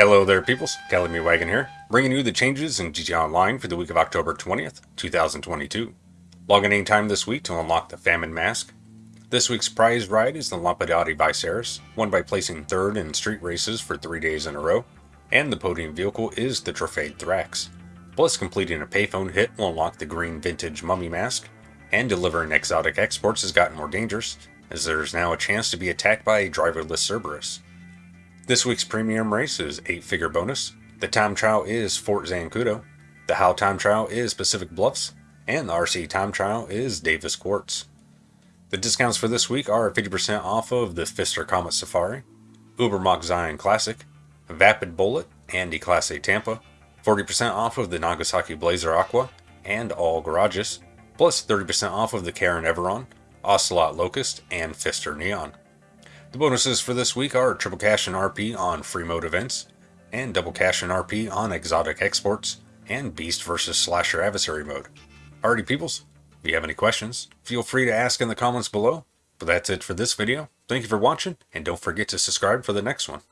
Hello there peoples, Kelly Wagon here, bringing you the changes in GTA Online for the week of October 20th, 2022. Log in time this week to unlock the Famine Mask. This week's prize ride is the Lampadati Viceris, won by placing third in street races for three days in a row, and the podium vehicle is the Truffade Thrax. Plus completing a payphone hit will unlock the green vintage mummy mask, and delivering exotic exports has gotten more dangerous, as there is now a chance to be attacked by a driverless Cerberus. This week's premium race is 8 figure bonus. The time trial is Fort Zancudo. The How time trial is Pacific Bluffs. And the RC time trial is Davis Quartz. The discounts for this week are 50% off of the Pfister Comet Safari, Ubermacht Zion Classic, Vapid Bullet, and A Tampa, 40% off of the Nagasaki Blazer Aqua, and all garages, plus 30% off of the Karin Everon, Ocelot Locust, and Pfister Neon. The bonuses for this week are triple cash and RP on free mode events, and double cash and RP on exotic exports, and beast versus slasher adversary mode. Alrighty peoples, if you have any questions, feel free to ask in the comments below. But that's it for this video. Thank you for watching, and don't forget to subscribe for the next one.